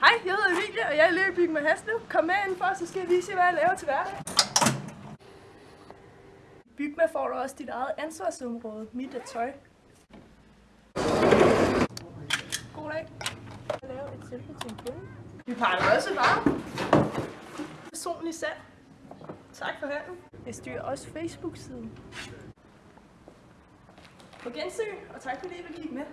Hej, jeg hedder Emilie, og jeg er elev med Haslev. Kom med indenfor, så skal jeg vise jer, hvad jeg laver til hverdag. Bygma får du også dit eget ansvarsområde. Mit er tøj. God dag. Jeg laver et tilbud til en kunde. Vi pakker også varer. Personligt salg. Tak for handen. Jeg styrer også Facebook-siden. På gensyn, og tak fordi I vil kigge med.